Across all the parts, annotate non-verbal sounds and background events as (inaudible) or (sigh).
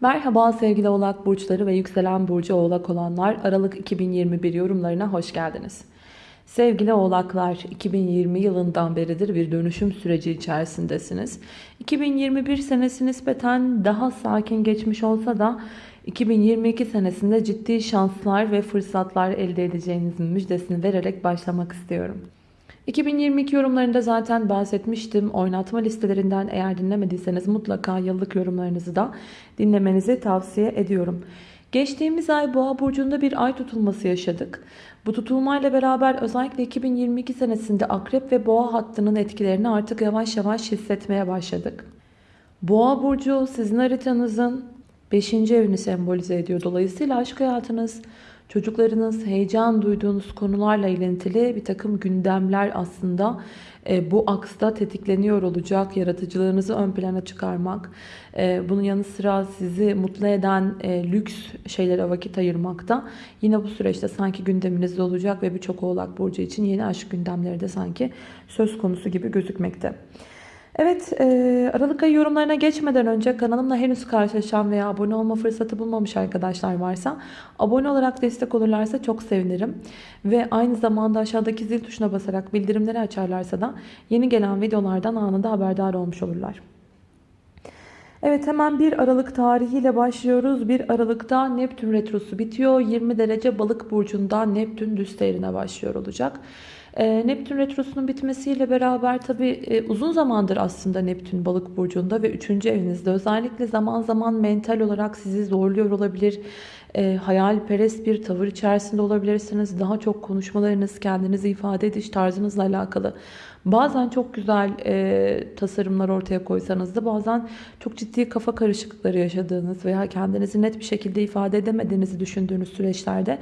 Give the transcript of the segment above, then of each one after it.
Merhaba sevgili oğlak burçları ve yükselen burcu oğlak olanlar Aralık 2021 yorumlarına hoş geldiniz. Sevgili oğlaklar 2020 yılından beridir bir dönüşüm süreci içerisindesiniz. 2021 senesi nispeten daha sakin geçmiş olsa da 2022 senesinde ciddi şanslar ve fırsatlar elde edeceğinizin müjdesini vererek başlamak istiyorum. 2022 yorumlarında zaten bahsetmiştim. Oynatma listelerinden eğer dinlemediyseniz mutlaka yıllık yorumlarınızı da dinlemenizi tavsiye ediyorum. Geçtiğimiz ay Boğa burcunda bir ay tutulması yaşadık. Bu tutulmayla beraber özellikle 2022 senesinde Akrep ve Boğa hattının etkilerini artık yavaş yavaş hissetmeye başladık. Boğa burcu sizin haritanızın 5. evini sembolize ediyor. Dolayısıyla aşk hayatınız, çocuklarınız, heyecan duyduğunuz konularla ilintili bir takım gündemler aslında e, bu aksta tetikleniyor olacak. Yaratıcılığınızı ön plana çıkarmak, e, bunun yanı sıra sizi mutlu eden e, lüks şeylere vakit ayırmakta. Yine bu süreçte sanki gündeminizde olacak ve birçok oğlak burcu için yeni aşk gündemleri de sanki söz konusu gibi gözükmekte. Evet e, Aralık ayı yorumlarına geçmeden önce kanalımla henüz karşılaşan veya abone olma fırsatı bulmamış arkadaşlar varsa abone olarak destek olurlarsa çok sevinirim. Ve aynı zamanda aşağıdaki zil tuşuna basarak bildirimleri açarlarsa da yeni gelen videolardan anında haberdar olmuş olurlar. Evet hemen 1 Aralık tarihiyle başlıyoruz. 1 Aralık'ta Neptün Retrosu bitiyor. 20 derece balık burcunda Neptün düz seyrine başlıyor olacak. Ee, Neptün Retrosu'nun bitmesiyle beraber tabi e, uzun zamandır aslında Neptün balık burcunda ve 3. evinizde özellikle zaman zaman mental olarak sizi zorluyor olabilir. E, hayalperest bir tavır içerisinde olabilirsiniz. Daha çok konuşmalarınız, kendinizi ifade ediş tarzınızla alakalı. Bazen çok güzel e, tasarımlar ortaya koysanız da bazen çok ciddi kafa karışıklıkları yaşadığınız veya kendinizi net bir şekilde ifade edemediğinizi düşündüğünüz süreçlerde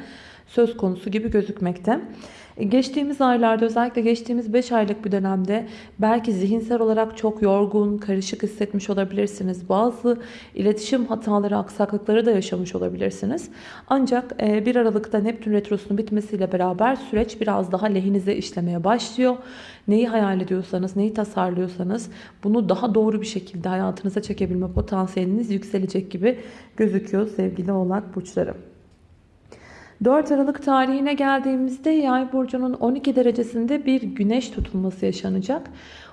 söz konusu gibi gözükmekte. Geçtiğimiz aylarda özellikle geçtiğimiz 5 aylık bir dönemde belki zihinsel olarak çok yorgun, karışık hissetmiş olabilirsiniz. Bazı iletişim hataları, aksaklıkları da yaşamış olabilirsiniz. Ancak 1 e, Aralık'ta Neptün Retrosu'nun bitmesiyle beraber süreç biraz daha lehinize işlemeye başlıyor. Neyi hayal ediyorsanız, neyi tasarlıyorsanız bunu daha doğru bir şekilde hayatınıza çekebilme potansiyeliniz yükselecek gibi gözüküyor sevgili oğlak burçları. 4 Aralık tarihine geldiğimizde yay burcunun 12 derecesinde bir güneş tutulması yaşanacak.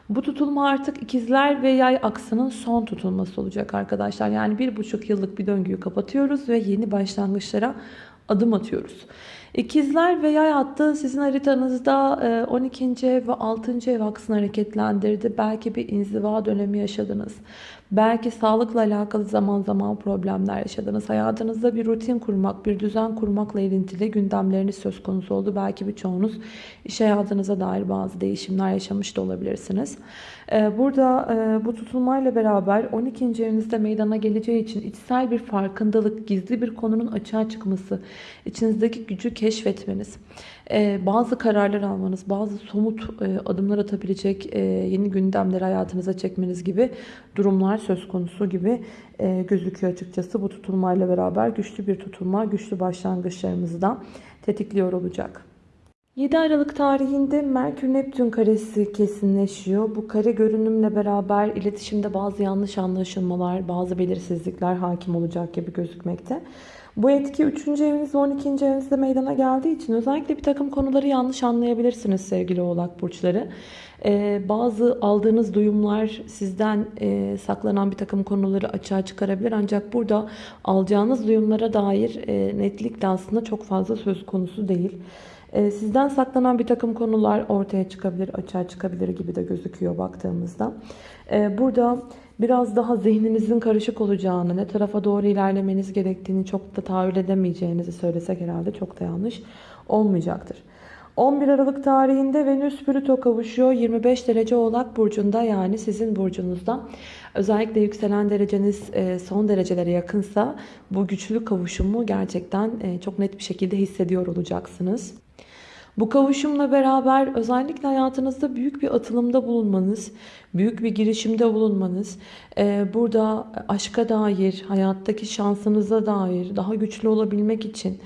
Bu tutulma artık ikizler ve yay aksının son tutulması olacak arkadaşlar. Yani bir buçuk yıllık bir döngüyü kapatıyoruz ve yeni başlangıçlara adım atıyoruz. İkizler ve yay hattı sizin haritanızda 12. E, ev ve 6. ev aksını hareketlendirdi. Belki bir inziva dönemi yaşadınız. Belki sağlıkla alakalı zaman zaman problemler yaşadınız. Hayatınızda bir rutin kurmak, bir düzen kurmakla ilintili gündemleriniz söz konusu oldu. Belki birçoğunuz iş hayatınıza dair bazı değişimler yaşamış da olabilirsiniz. Ee, burada e, bu tutulmayla beraber 12. evinizde meydana geleceği için içsel bir farkındalık, gizli bir konunun açığa çıkması, içinizdeki gücü keşfetmeniz, bazı kararlar almanız, bazı somut e, adımlar atabilecek yeni gündemleri hayatınıza çekmeniz gibi durumlar söz konusu gibi gözüküyor açıkçası. Bu tutulmayla beraber güçlü bir tutulma, güçlü başlangıçlarımızı da tetikliyor olacak. 7 Aralık tarihinde Merkür-Neptün karesi kesinleşiyor. Bu kare görünümle beraber iletişimde bazı yanlış anlaşılmalar, bazı belirsizlikler hakim olacak gibi gözükmekte. Bu etki 3. eviniz ve 12. evinizde meydana geldiği için özellikle bir takım konuları yanlış anlayabilirsiniz sevgili oğlak burçları. Ee, bazı aldığınız duyumlar sizden e, saklanan bir takım konuları açığa çıkarabilir. Ancak burada alacağınız duyumlara dair e, netlikle aslında çok fazla söz konusu değil. Ee, sizden saklanan bir takım konular ortaya çıkabilir, açığa çıkabilir gibi de gözüküyor baktığımızda. Ee, burada biraz daha zihninizin karışık olacağını, ne tarafa doğru ilerlemeniz gerektiğini çok da tahayyül edemeyeceğinizi söylesek herhalde çok da yanlış olmayacaktır. 11 Aralık tarihinde Venüs Plüto kavuşuyor. 25 derece Oğlak Burcu'nda yani sizin burcunuzda. Özellikle yükselen dereceniz e, son derecelere yakınsa bu güçlü kavuşumu gerçekten e, çok net bir şekilde hissediyor olacaksınız. Bu kavuşumla beraber özellikle hayatınızda büyük bir atılımda bulunmanız, büyük bir girişimde bulunmanız, e, burada aşka dair, hayattaki şansınıza dair daha güçlü olabilmek için,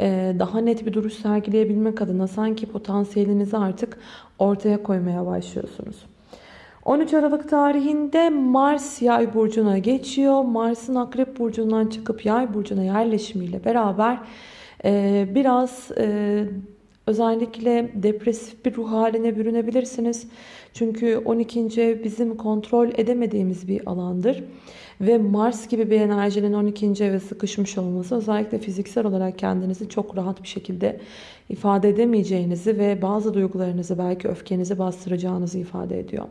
e, daha net bir duruş sergileyebilmek adına sanki potansiyelinizi artık ortaya koymaya başlıyorsunuz. 13 Aralık tarihinde Mars yay burcuna geçiyor. Mars'ın akrep burcundan çıkıp yay burcuna yerleşimiyle beraber e, biraz özellikle depresif bir ruh haline bürünebilirsiniz. Çünkü 12. ev bizim kontrol edemediğimiz bir alandır. Ve Mars gibi bir enerjinin 12. eve sıkışmış olması özellikle fiziksel olarak kendinizi çok rahat bir şekilde ifade edemeyeceğinizi ve bazı duygularınızı belki öfkenizi bastıracağınızı ifade ediyor.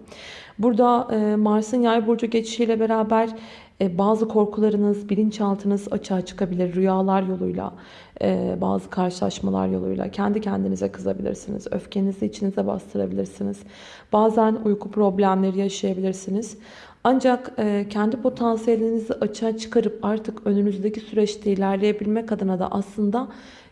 Burada Mars'ın yay burcu geçişiyle beraber bazı korkularınız, bilinçaltınız açığa çıkabilir. Rüyalar yoluyla, e, bazı karşılaşmalar yoluyla kendi kendinize kızabilirsiniz. Öfkenizi içinize bastırabilirsiniz. Bazen uyku problemleri yaşayabilirsiniz. Ancak e, kendi potansiyelinizi açığa çıkarıp artık önünüzdeki süreçte ilerleyebilmek adına da aslında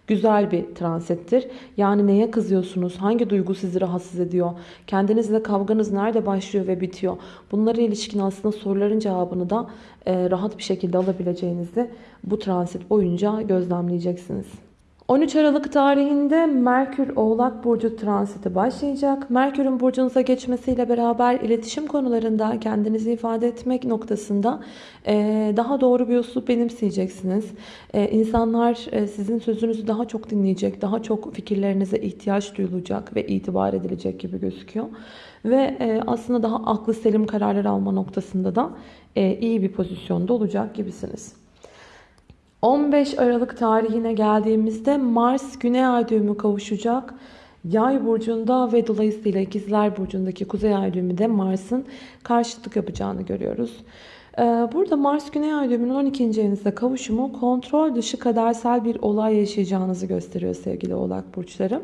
güzel bir transittir. Yani neye kızıyorsunuz? Hangi duygu sizi rahatsız ediyor? Kendinizle kavganız nerede başlıyor ve bitiyor? Bunlara ilişkin aslında soruların cevabını da e, rahat bir şekilde alabileceğinizi bu transit boyunca gözlemleyeceksiniz. 13 Aralık tarihinde Merkür Oğlak Burcu transiti başlayacak. Merkür'ün burcunuza geçmesiyle beraber iletişim konularında kendinizi ifade etmek noktasında e, daha doğru bir üslup benimseyeceksiniz. E, insanlar e, sizin sözünüzü daha çok dinleyecek, daha çok fikirlerinize ihtiyaç duyulacak ve itibar edilecek gibi gözüküyor. Ve aslında daha aklı selim kararlar alma noktasında da iyi bir pozisyonda olacak gibisiniz. 15 Aralık tarihine geldiğimizde Mars Güney Ay düğümü kavuşacak. Yay burcunda ve dolayısıyla ikizler burcundaki kuzey ay düğümü Mars'ın karşıtlık yapacağını görüyoruz. Ee, burada Mars Güney Ay düğümünün 12. evinizde kavuşumu kontrol dışı kadersel bir olay yaşayacağınızı gösteriyor sevgili oğlak burçları.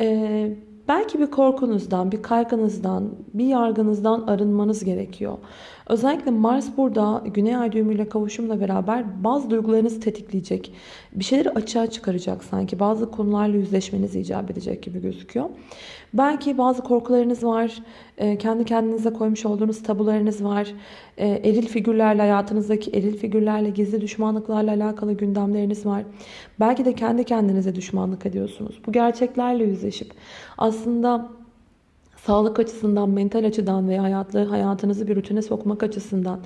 Ee, belki bir korkunuzdan, bir kaygınızdan, bir yargınızdan arınmanız gerekiyor. Özellikle Mars burada Güney Ay düğümüyle kavuşumla beraber bazı duygularınızı tetikleyecek. Bir şeyleri açığa çıkaracak sanki. Bazı konularla yüzleşmeniz icap edecek gibi gözüküyor. Belki bazı korkularınız var. E, kendi kendinize koymuş olduğunuz tabularınız var. E, eril figürlerle hayatınızdaki eril figürlerle gizli düşmanlıklarla alakalı gündemleriniz var. Belki de kendi kendinize düşmanlık ediyorsunuz. Bu gerçeklerle yüzleşip aslında sağlık açısından, mental açıdan veya hayatlı, hayatınızı bir rutine sokmak açısından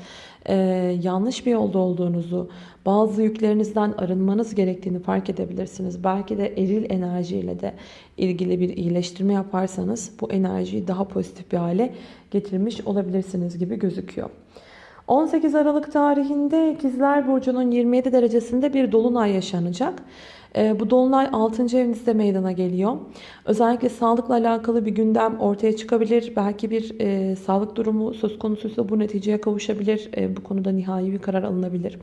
e, yanlış bir yolda olduğunuzu, bazı yüklerinizden arınmanız gerektiğini fark edebilirsiniz. Belki de eril enerjiyle de ilgili bir iyileştirme yaparsanız bu enerjiyi daha pozitif bir hale getirmiş olabilirsiniz gibi gözüküyor. 18 Aralık tarihinde İkizler Burcu'nun 27 derecesinde bir dolunay yaşanacak. Ee, bu dolunay 6. evinizde meydana geliyor. Özellikle sağlıkla alakalı bir gündem ortaya çıkabilir. Belki bir e, sağlık durumu söz konusuysa bu neticeye kavuşabilir. E, bu konuda nihai bir karar alınabilir.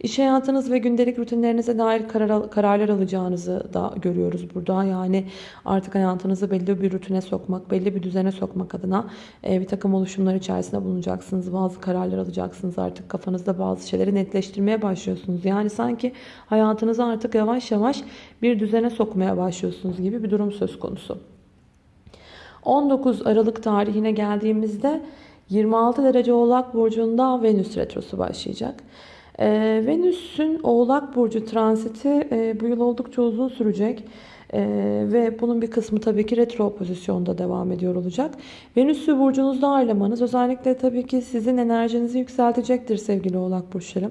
İş hayatınız ve gündelik rutinlerinize dair karar, kararlar alacağınızı da görüyoruz burada. Yani artık hayatınızı belli bir rutine sokmak, belli bir düzene sokmak adına e, bir takım oluşumlar içerisinde bulunacaksınız. Bazı kararlar alacaksınız. Artık kafanızda bazı şeyleri netleştirmeye başlıyorsunuz. Yani sanki hayatınızı artık yavaş yavaş bir düzene sokmaya başlıyorsunuz gibi bir durum söz konusu. 19 Aralık tarihine geldiğimizde 26 derece Oğlak Burcu'nda Venüs Retrosu başlayacak. Ee, Venüs'ün Oğlak Burcu transiti e, bu yıl oldukça uzun sürecek. Ee, ve bunun bir kısmı tabii ki retro pozisyonda devam ediyor olacak. Venüs'ü burcunuzda ağırlamanız özellikle tabii ki sizin enerjinizi yükseltecektir sevgili oğlak burçları.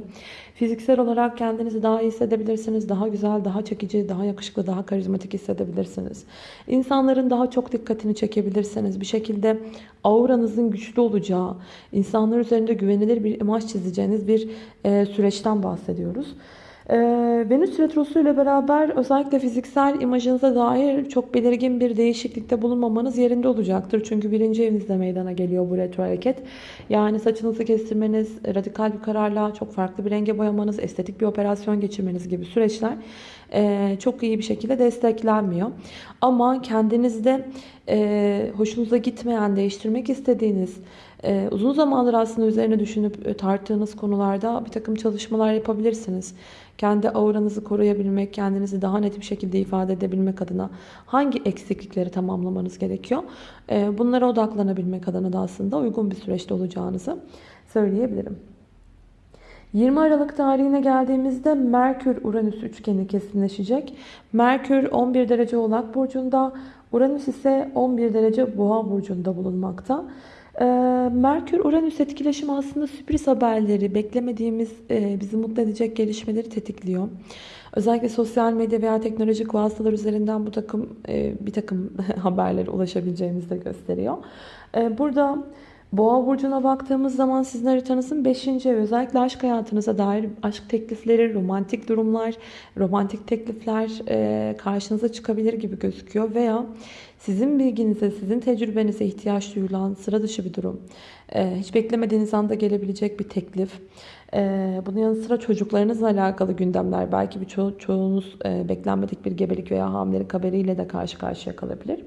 Fiziksel olarak kendinizi daha iyi hissedebilirsiniz. Daha güzel, daha çekici, daha yakışıklı, daha karizmatik hissedebilirsiniz. İnsanların daha çok dikkatini çekebilirsiniz. Bir şekilde auranızın güçlü olacağı, insanlar üzerinde güvenilir bir imaj çizeceğiniz bir e, süreçten bahsediyoruz. Ee, Venüs Retrosu ile beraber özellikle fiziksel imajınıza dair çok belirgin bir değişiklikte bulunmamanız yerinde olacaktır. Çünkü birinci evinizde meydana geliyor bu retro hareket. Yani saçınızı kestirmeniz, radikal bir kararla çok farklı bir renge boyamanız, estetik bir operasyon geçirmeniz gibi süreçler çok iyi bir şekilde desteklenmiyor. Ama kendinizde hoşunuza gitmeyen, değiştirmek istediğiniz, uzun zamandır aslında üzerine düşünüp tarttığınız konularda bir takım çalışmalar yapabilirsiniz kendi auranızı koruyabilmek, kendinizi daha net bir şekilde ifade edebilmek adına hangi eksiklikleri tamamlamanız gerekiyor? Bunlara odaklanabilmek adına da aslında uygun bir süreçte olacağınızı söyleyebilirim. 20 Aralık tarihine geldiğimizde Merkür-Uranüs üçgeni kesinleşecek. Merkür 11 derece Oğlak Burcu'nda, Uranüs ise 11 derece Boğa Burcu'nda bulunmakta. Ee, Merkür-Uranüs etkileşimi aslında sürpriz haberleri, beklemediğimiz, e, bizi mutlu edecek gelişmeleri tetikliyor. Özellikle sosyal medya veya teknolojik vasıtalar üzerinden bu takım e, bir takım (laughs) haberlere ulaşabileceğimizi de gösteriyor. E, burada Boğa burcuna baktığımız zaman sizin haritanızın 5. evi özellikle aşk hayatınıza dair aşk teklifleri, romantik durumlar, romantik teklifler e, karşınıza çıkabilir gibi gözüküyor veya sizin bilginize, sizin tecrübenize ihtiyaç duyulan sıra dışı bir durum. E, hiç beklemediğiniz anda gelebilecek bir teklif. E, bunun yanı sıra çocuklarınızla alakalı gündemler. Belki bir ço çoğunuz beklenmedik bir gebelik veya hamilelik haberiyle de karşı karşıya kalabilir.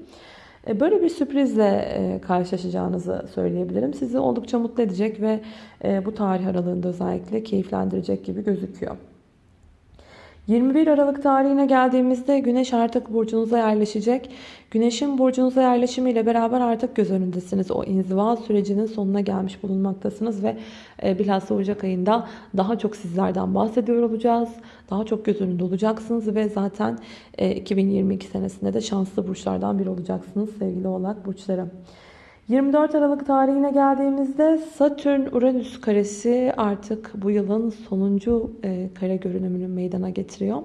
E, böyle bir sürprizle e, karşılaşacağınızı söyleyebilirim. Sizi oldukça mutlu edecek ve e, bu tarih aralığında özellikle keyiflendirecek gibi gözüküyor. 21 Aralık tarihine geldiğimizde Güneş artık burcunuza yerleşecek. Güneşin burcunuza yerleşimiyle beraber artık göz önündesiniz. O inziva sürecinin sonuna gelmiş bulunmaktasınız ve e, bilhassa Ocak ayında daha çok sizlerden bahsediyor olacağız. Daha çok göz önünde olacaksınız ve zaten 2022 senesinde de şanslı burçlardan biri olacaksınız sevgili oğlak burçları. 24 Aralık tarihine geldiğimizde Satürn-Uranüs karesi artık bu yılın sonuncu e, kare görünümünü meydana getiriyor.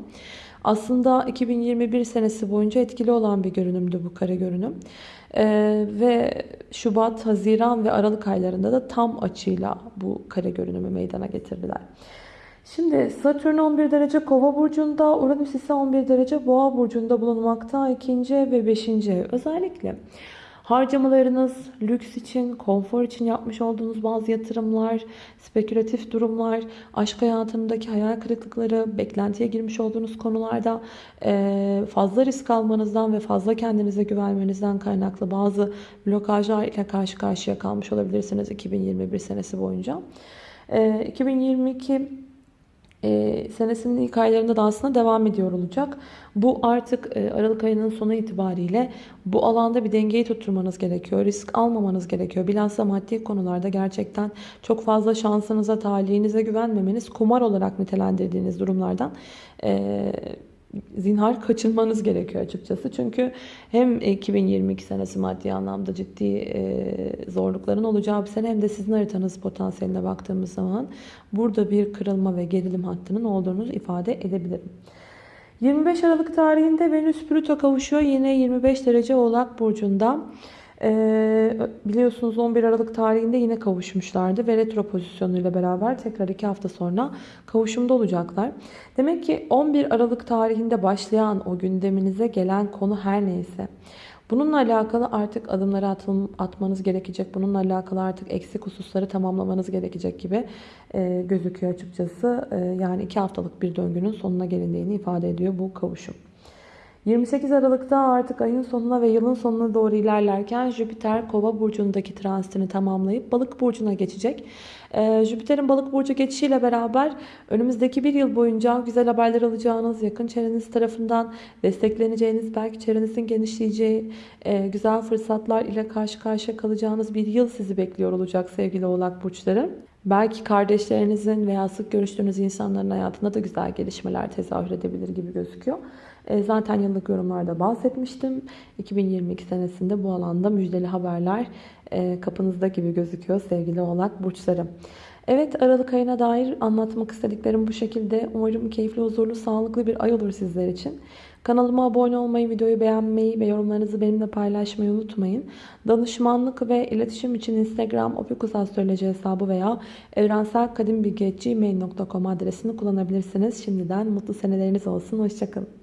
Aslında 2021 senesi boyunca etkili olan bir görünümdü bu kare görünüm. Ee, ve Şubat, Haziran ve Aralık aylarında da tam açıyla bu kare görünümü meydana getirdiler. Şimdi Satürn 11 derece kova burcunda, Uranüs ise 11 derece boğa burcunda bulunmakta. ikinci ve beşinci ev. Özellikle Harcamalarınız, lüks için, konfor için yapmış olduğunuz bazı yatırımlar, spekülatif durumlar, aşk hayatındaki hayal kırıklıkları, beklentiye girmiş olduğunuz konularda fazla risk almanızdan ve fazla kendinize güvenmenizden kaynaklı bazı blokajlar ile karşı karşıya kalmış olabilirsiniz 2021 senesi boyunca. 2022 e, senesinin ilk aylarında da aslında devam ediyor olacak. Bu artık e, Aralık ayının sonu itibariyle bu alanda bir dengeyi tutturmanız gerekiyor. Risk almamanız gerekiyor. Bilhassa maddi konularda gerçekten çok fazla şansınıza, talihinize güvenmemeniz, kumar olarak nitelendirdiğiniz durumlardan e, zinhar kaçınmanız gerekiyor açıkçası. Çünkü hem 2022 senesi maddi anlamda ciddi e, zorlukların olacağı bir sene hem de sizin haritanız potansiyeline baktığımız zaman burada bir kırılma ve gerilim hattının olduğunu ifade edebilirim. 25 Aralık tarihinde Venüs Plüto kavuşuyor. Yine 25 derece Oğlak Burcu'nda. Ee, biliyorsunuz 11 Aralık tarihinde yine kavuşmuşlardı ve retro pozisyonuyla beraber tekrar 2 hafta sonra kavuşumda olacaklar. Demek ki 11 Aralık tarihinde başlayan o gündeminize gelen konu her neyse Bununla alakalı artık adımları atım, atmanız gerekecek. Bununla alakalı artık eksik hususları tamamlamanız gerekecek gibi e, gözüküyor açıkçası. E, yani iki haftalık bir döngünün sonuna gelindiğini ifade ediyor bu kavuşum. 28 Aralık'ta artık ayın sonuna ve yılın sonuna doğru ilerlerken Jüpiter Kova burcundaki transitini tamamlayıp Balık burcuna geçecek. Ee, Jüpiter'in Balık burcu geçişiyle beraber önümüzdeki bir yıl boyunca güzel haberler alacağınız, yakın çevreniz tarafından destekleneceğiniz, belki çevrenizin genişleyeceği e, güzel fırsatlar ile karşı karşıya kalacağınız bir yıl sizi bekliyor olacak sevgili Oğlak burçları. Belki kardeşlerinizin veya sık görüştüğünüz insanların hayatında da güzel gelişmeler tezahür edebilir gibi gözüküyor. E, zaten yıllık yorumlarda bahsetmiştim. 2022 senesinde bu alanda müjdeli haberler e, kapınızda gibi gözüküyor sevgili oğlak burçları. Evet Aralık ayına dair anlatmak istediklerim bu şekilde. Umarım keyifli, huzurlu, sağlıklı bir ay olur sizler için. Kanalıma abone olmayı, videoyu beğenmeyi ve yorumlarınızı benimle paylaşmayı unutmayın. Danışmanlık ve iletişim için Instagram opikusastroloji hesabı veya evrenselkadimbilgi.gmail.com adresini kullanabilirsiniz. Şimdiden mutlu seneleriniz olsun. Hoşçakalın.